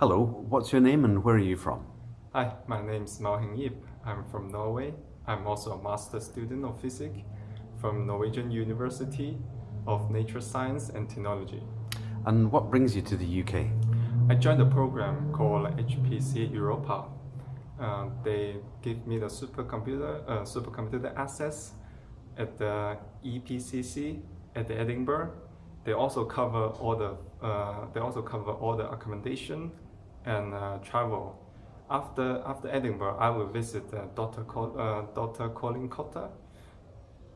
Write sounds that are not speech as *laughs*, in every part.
Hello, what's your name and where are you from? Hi, my name is Mao Heng Yip. I'm from Norway. I'm also a master student of physics from Norwegian University of Nature Science and Technology. And what brings you to the UK? I joined a program called HPC Europa. Uh, they give me the supercomputer, uh, supercomputer access at the EPCC at the Edinburgh. They also cover all the uh, they also cover all the accommodation and uh, travel. After after Edinburgh, I will visit uh, Dr. Col uh, Dr. Colin Cotter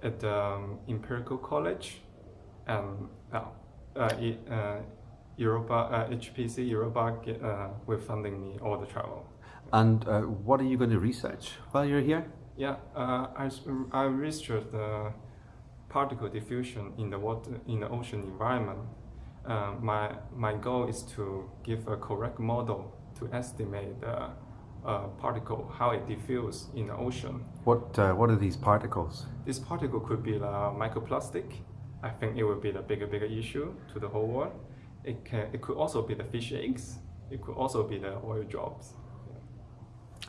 at the um, Imperial College and uh, uh, Europa HPC Europa with funding me all the travel. And what are you going to research while you're here? Yeah, I I researched the particle diffusion in the water in the ocean environment. Uh, my my goal is to give a correct model to estimate the uh, particle how it diffuses in the ocean. What uh, what are these particles? This particle could be the microplastic. I think it would be the bigger bigger issue to the whole world. It can it could also be the fish eggs. It could also be the oil drops.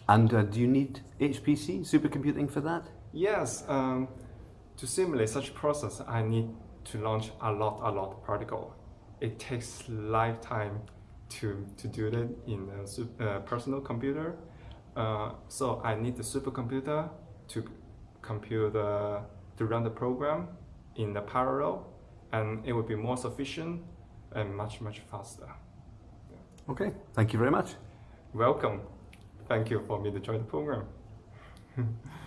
And uh, do you need HPC supercomputing for that? Yes. Um, to simulate such process, I need to launch a lot, a lot of particle. It takes lifetime to, to do that in a uh, personal computer. Uh, so I need the supercomputer to compute the, to run the program in the parallel and it will be more sufficient and much, much faster. Okay, thank you very much. Welcome. Thank you for me to join the program. *laughs*